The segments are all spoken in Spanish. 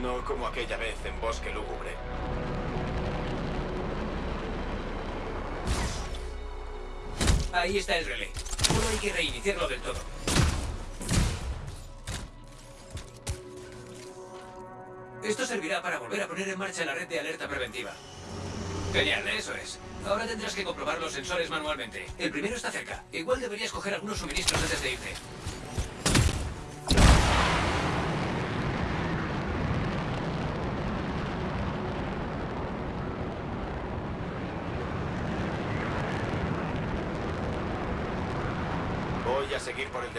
No como aquella vez en Bosque Lúgubre. Ahí está el relé. Solo hay que reiniciarlo del todo. Esto servirá para volver a poner en marcha la red de alerta preventiva. Genial, eso es. Ahora tendrás que comprobar los sensores manualmente. El primero está cerca. Igual deberías coger algunos suministros antes de irte. Voy a seguir por el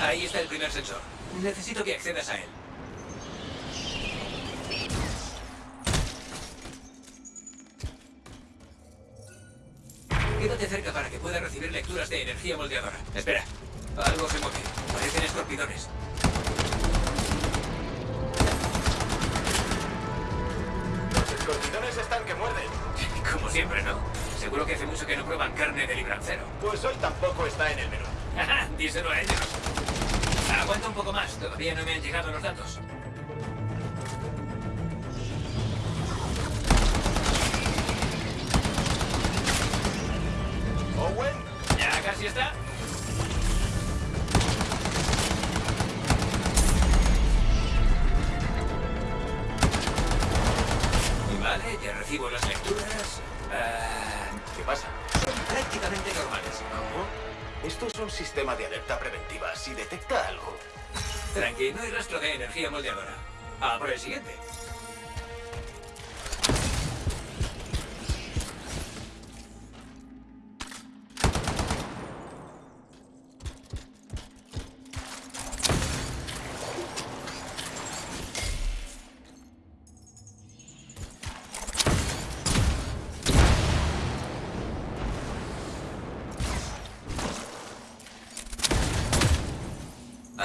Ahí está el primer sensor. Necesito que accedas a él. Quédate cerca para que pueda recibir lecturas de energía moldeadora. Espera. Algo se mueve. Parecen escorpidones. Los escorpidones están que muerden. Como siempre, ¿no? Seguro que hace mucho que no prueban carne de librancero. Pues hoy tampoco está en el menú. Díselo a ellos. Aguanta un poco más. Todavía no me han llegado los datos.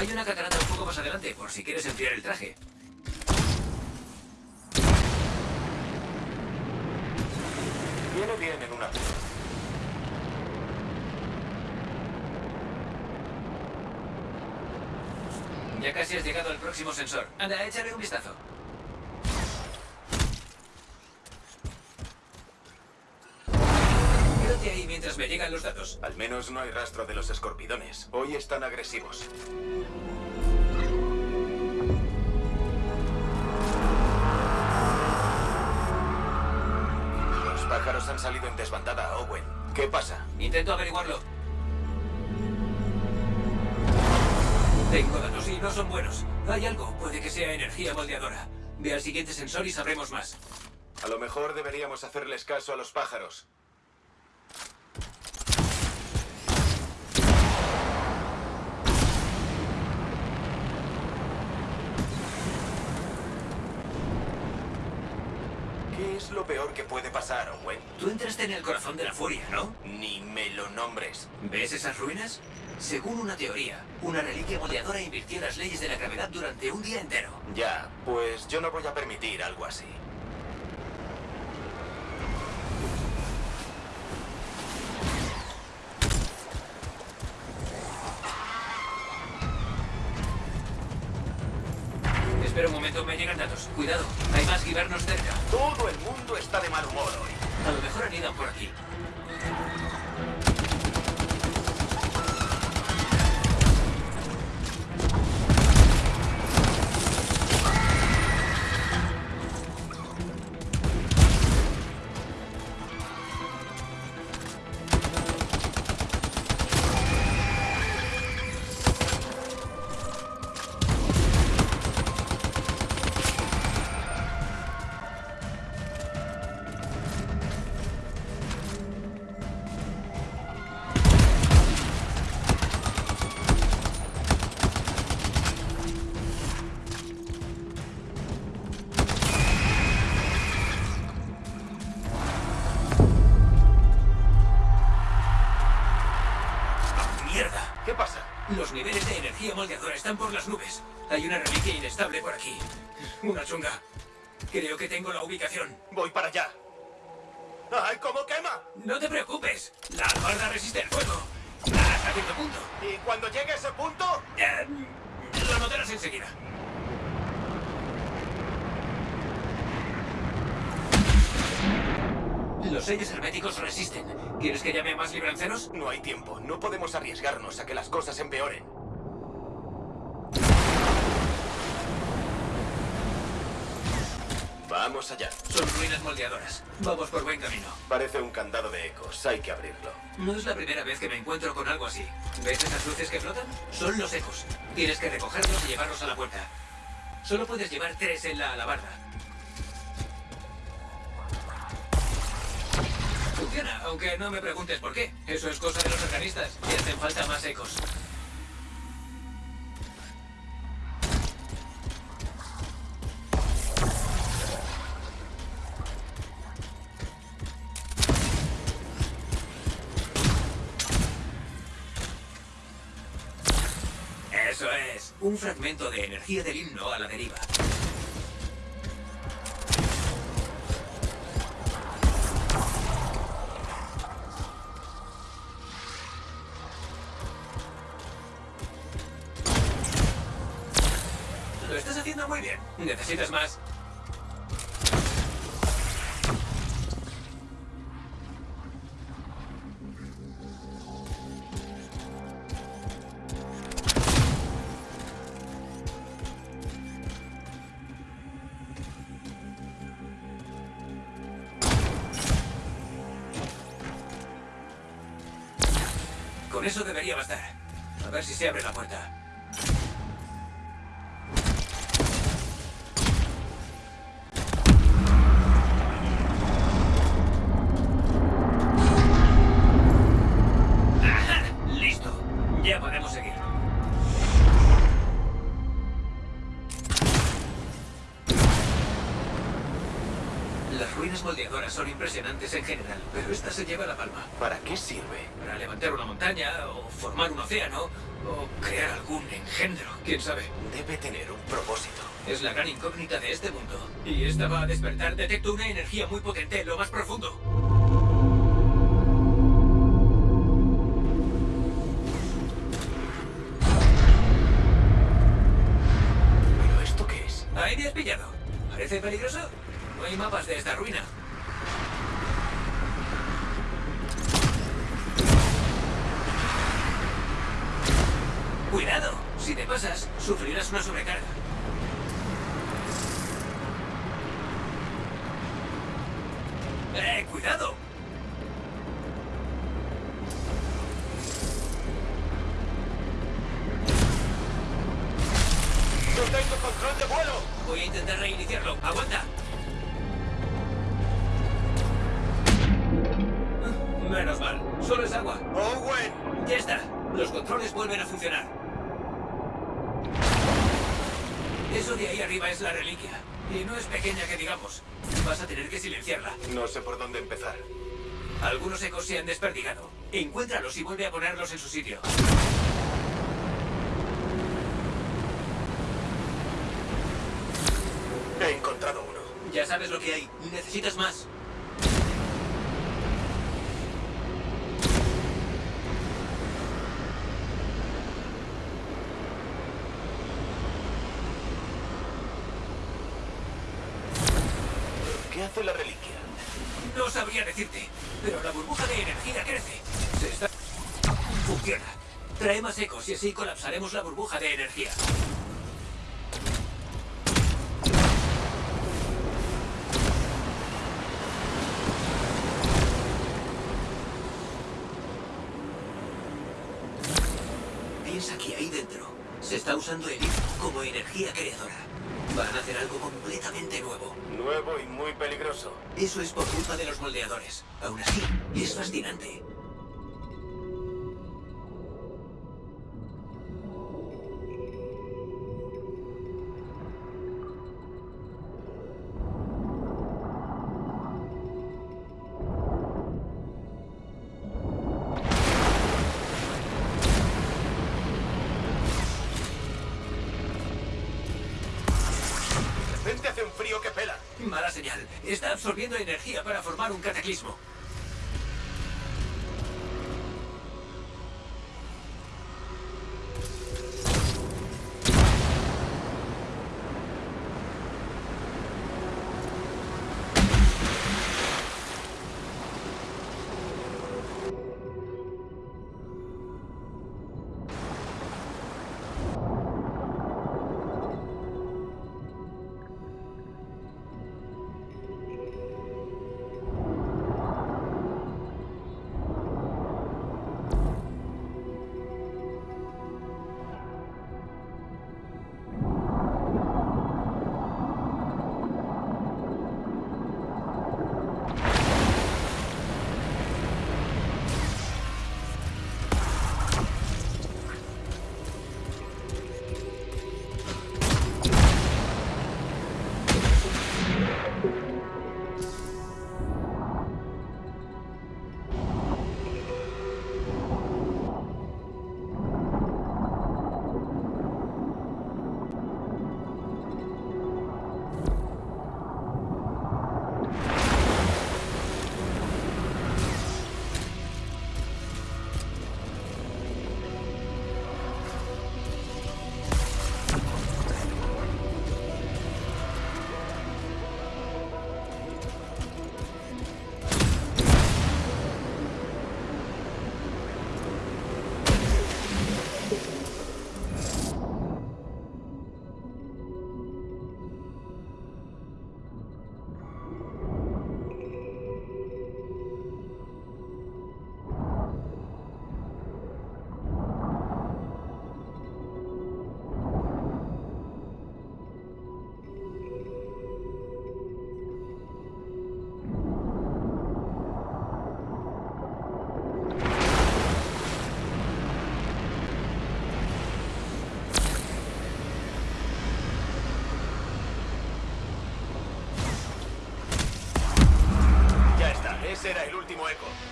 Hay una catarata un poco más adelante, por si quieres enfriar el traje. Viene bien en una... Ya casi has llegado al próximo sensor. Anda, échale un vistazo. Quédate ahí mientras me llegan los datos. Al menos no hay rastro de los escorpidones. Hoy están agresivos. Los pájaros han salido en desbandada, Owen. ¿Qué pasa? Intento averiguarlo. Tengo datos y no son buenos. Hay algo, puede que sea energía moldeadora. Ve al siguiente sensor y sabremos más. A lo mejor deberíamos hacerles caso a los pájaros. ¿Qué es lo que puede pasar, Owen? Tú entraste en el corazón de la furia, ¿no? Ni me lo nombres. ¿Ves esas ruinas? Según una teoría, una reliquia moldeadora invirtió las leyes de la gravedad durante un día entero. Ya, pues yo no voy a permitir algo así. Están por las nubes. Hay una reliquia inestable por aquí. Una chunga. Creo que tengo la ubicación. Voy para allá. ¡Ay, cómo quema! No te preocupes. La albarda resiste el fuego. Hasta cierto punto. ¿Y cuando llegue a ese punto? Eh, lo notarás enseguida. Los sellos herméticos resisten. ¿Quieres que llame a más libranceros? No hay tiempo. No podemos arriesgarnos a que las cosas empeoren. Vamos allá. Son ruinas moldeadoras. Vamos por buen camino. Parece un candado de ecos. Hay que abrirlo. No es la primera vez que me encuentro con algo así. ¿Ves esas luces que flotan? Son los ecos. Tienes que recogerlos y llevarlos a la puerta. Solo puedes llevar tres en la alabarda. Funciona, aunque no me preguntes por qué. Eso es cosa de los organistas. Y hacen falta más ecos. Un fragmento de energía del himno a la deriva. Eso debería bastar. A ver si se abre la puerta. ¡Listo! Ya podemos seguir. Las ruinas moldeadoras son impresionantes en general, pero esta se lleva la palma. ¿Para qué sirve? Para levantar una montaña, o formar un océano, o crear algún engendro, quién sabe. Debe tener un propósito. Es la gran incógnita de este mundo. Y esta va a despertar. Detecto una energía muy potente en lo más profundo. ¿Pero esto qué es? Ahí me has pillado. ¿Parece peligroso? No hay mapas de esta ruina. Te pasas, sufrirás una sobrecarga. ¡Eh, cuidado! ¡No tengo control de vuelo! Voy a intentar reiniciarlo. ¡Aguanta! Menos mal. Solo es agua. ¡Owen! Ya está. Los controles vuelven a funcionar. Eso de ahí arriba es la reliquia. Y no es pequeña que digamos. Vas a tener que silenciarla. No sé por dónde empezar. Algunos ecos se han desperdigado. Encuéntralos y vuelve a ponerlos en su sitio. He encontrado uno. Ya sabes lo que hay. Necesitas más. ¿Qué hace la reliquia? No sabría decirte, pero la burbuja de energía crece. Se está... Funciona. Trae más ecos y así colapsaremos la burbuja de energía. Piensa que ahí dentro se está usando el como energía creadora. Van a hacer algo completamente nuevo. Eso es por culpa de los moldeadores. Aún así, es fascinante. Está absorbiendo energía para formar un cataclismo.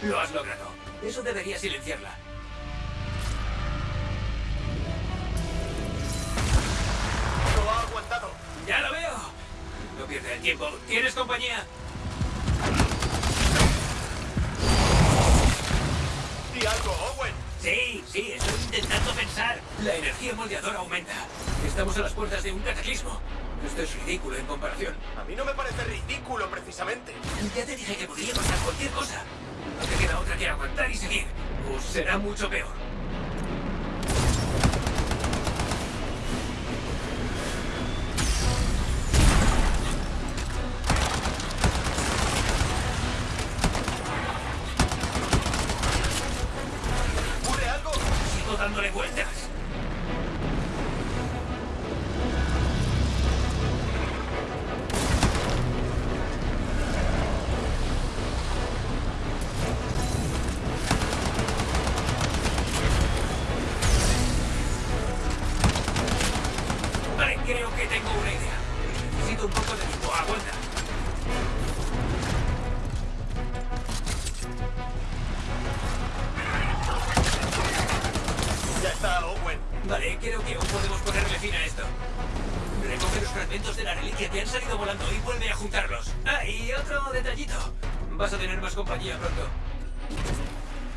Lo has logrado. Eso debería silenciarla. Lo ha aguantado. ¡Ya lo veo! No pierde el tiempo. ¿Tienes compañía? Di algo, Owen. Sí, sí, estoy intentando pensar. La energía moldeadora aumenta. Estamos a las puertas de un cataclismo. Esto es ridículo en comparación. A mí no me parece ridículo, precisamente. Ya te dije que podría pasar cualquier cosa. No te queda otra que aguantar y seguir. O será mucho peor. Creo que tengo una idea. Necesito un poco de tiempo. Aguanta. Ya está, Owen. Vale, creo que aún podemos ponerle fin a esto. Recoge los fragmentos de la reliquia que han salido volando y vuelve a juntarlos. Ah, y otro detallito. Vas a tener más compañía pronto.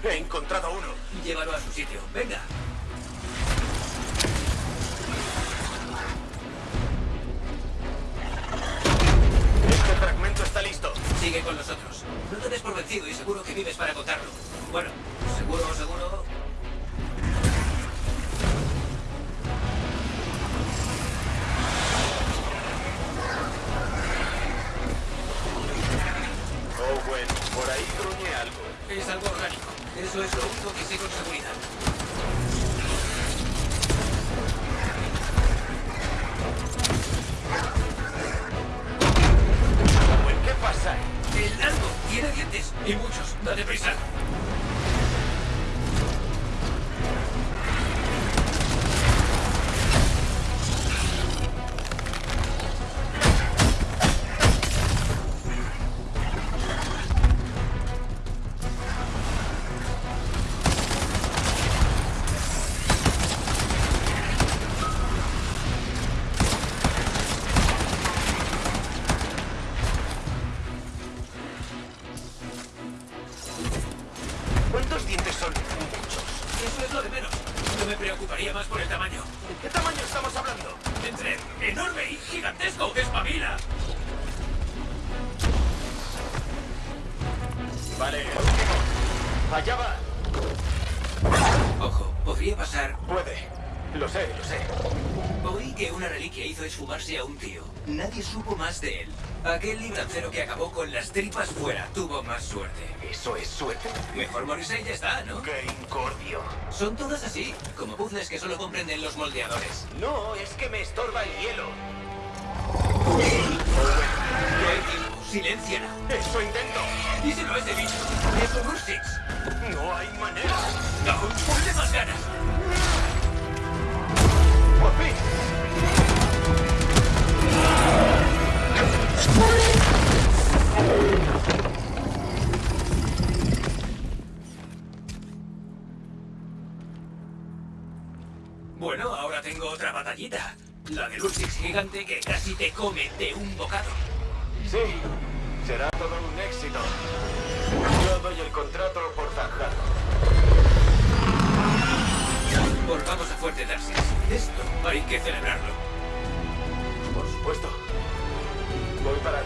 He encontrado uno. Llévalo a su sitio. Venga. Con los otros. No te des por vencido y seguro que vives para contarlo. Bueno, seguro, seguro. Owen, por ahí gruñe algo. Es algo orgánico. Eso es lo único que sé con seguridad. Aquel librancero que acabó con las tripas fuera tuvo más suerte. ¿Eso es suerte? Mejor morirse y ya está, ¿no? ¡Qué incordio! Son todas así, como puzzles que solo comprenden los moldeadores. No, es que me estorba el hielo. Silenciala. ¡Eso intento! Díselo a ese bicho. Es un Ursix. ¡No hay manera! No, ponle más ganas. ¡Por fin! Bueno, ahora tengo otra batallita. La del Ursix gigante que casi te come de un bocado. Sí, será todo un éxito. Yo doy el contrato por zanjado. Volvamos a Fuerte Tarsis. Esto hay que celebrarlo. Voy para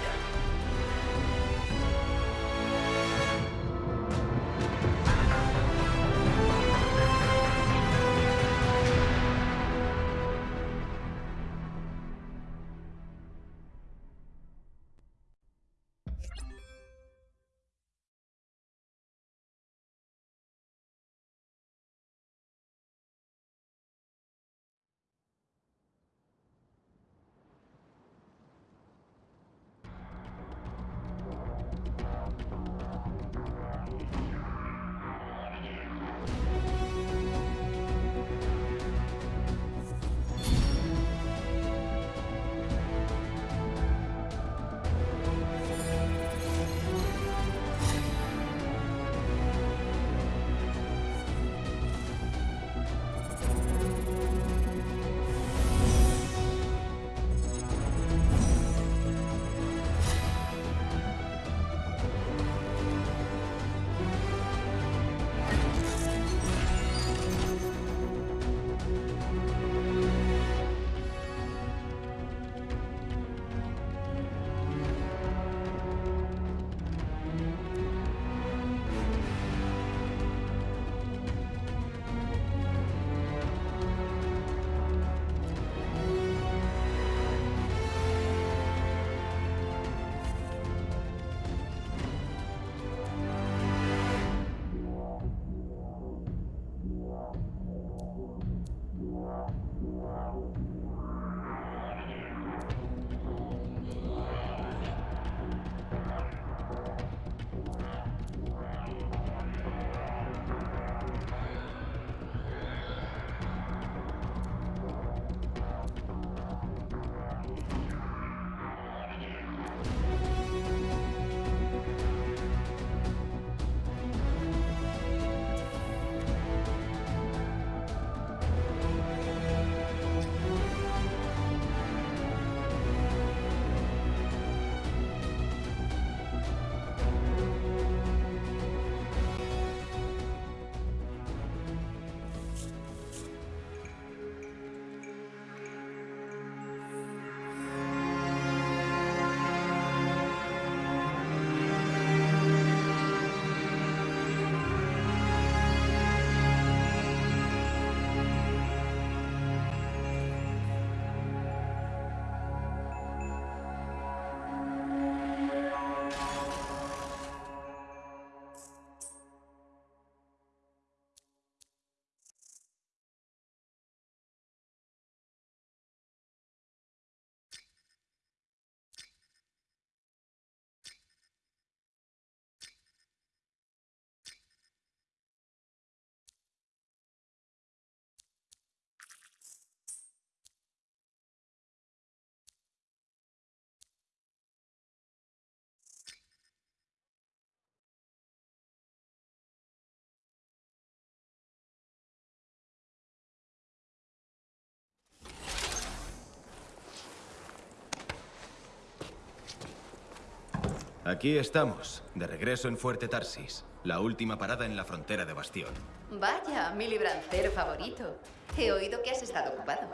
Aquí estamos, de regreso en Fuerte Tarsis, la última parada en la frontera de Bastión. Vaya, mi librancero favorito. He oído que has estado ocupado.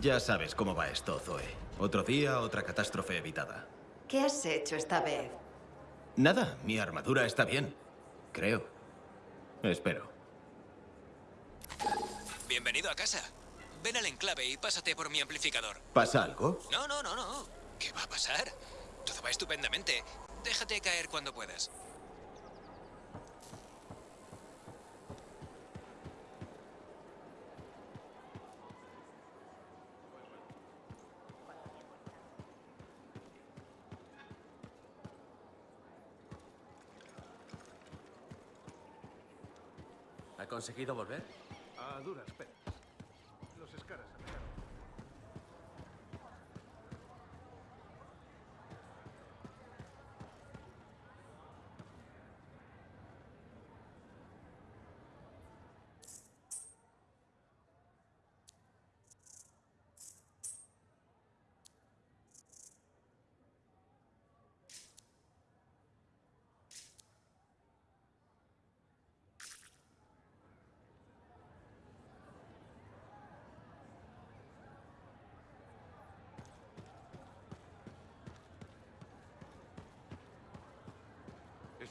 Ya sabes cómo va esto, Zoe. Otro día, otra catástrofe evitada. ¿Qué has hecho esta vez? Nada, mi armadura está bien. Creo. Espero. Bienvenido a casa. Ven al enclave y pásate por mi amplificador. ¿Pasa algo? No, no, no, no. ¿Qué va a pasar? Todo va estupendamente. Déjate caer cuando puedas. ¿Ha conseguido volver? A duras penas.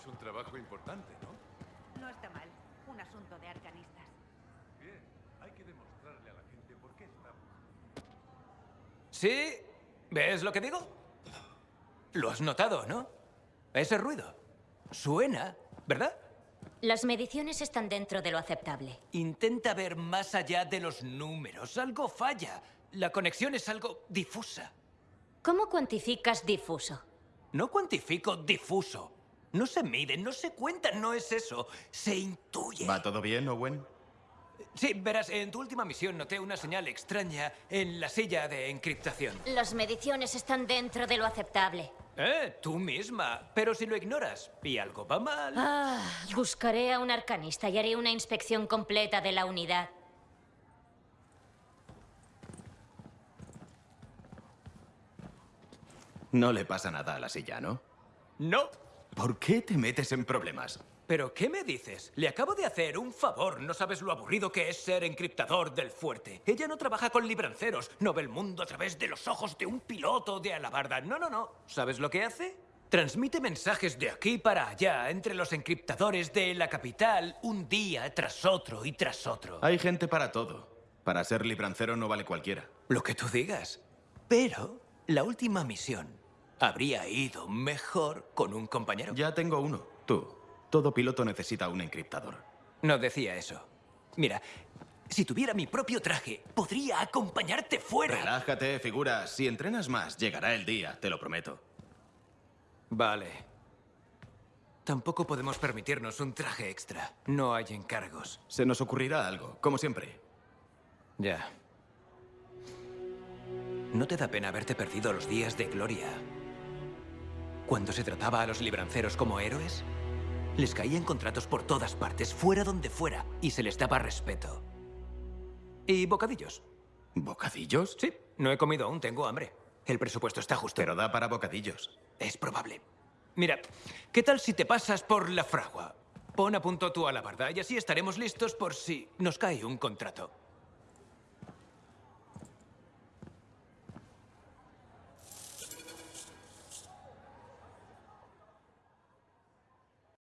Es un trabajo importante, ¿no? No está mal. Un asunto de arcanistas. Bien, hay que demostrarle a la gente por qué estamos. ¿Sí? ¿Ves lo que digo? Lo has notado, ¿no? Ese ruido. Suena, ¿verdad? Las mediciones están dentro de lo aceptable. Intenta ver más allá de los números. Algo falla. La conexión es algo difusa. ¿Cómo cuantificas difuso? No cuantifico difuso. No se mide, no se cuenta, no es eso. Se intuye. ¿Va todo bien, Owen? Sí, verás, en tu última misión noté una señal extraña en la silla de encriptación. Las mediciones están dentro de lo aceptable. Eh, tú misma. Pero si lo ignoras y algo va mal... Ah, buscaré a un arcanista y haré una inspección completa de la unidad. No le pasa nada a la silla, ¿no? No. ¿Por qué te metes en problemas? ¿Pero qué me dices? Le acabo de hacer un favor. No sabes lo aburrido que es ser encriptador del fuerte. Ella no trabaja con libranceros. No ve el mundo a través de los ojos de un piloto de alabarda. No, no, no. ¿Sabes lo que hace? Transmite mensajes de aquí para allá entre los encriptadores de la capital un día tras otro y tras otro. Hay gente para todo. Para ser librancero no vale cualquiera. Lo que tú digas. Pero la última misión habría ido mejor con un compañero. Ya tengo uno. Tú. Todo piloto necesita un encriptador. No decía eso. Mira, si tuviera mi propio traje, podría acompañarte fuera. Relájate, figura. Si entrenas más, llegará el día, te lo prometo. Vale. Tampoco podemos permitirnos un traje extra. No hay encargos. Se nos ocurrirá algo, como siempre. Ya. ¿No te da pena haberte perdido los días de gloria? Cuando se trataba a los libranceros como héroes, les caían contratos por todas partes, fuera donde fuera, y se les daba respeto. Y bocadillos. ¿Bocadillos? Sí, no he comido aún, tengo hambre. El presupuesto está justo. Pero da para bocadillos. Es probable. Mira, ¿qué tal si te pasas por la fragua? Pon a punto tu alabarda y así estaremos listos por si nos cae un contrato.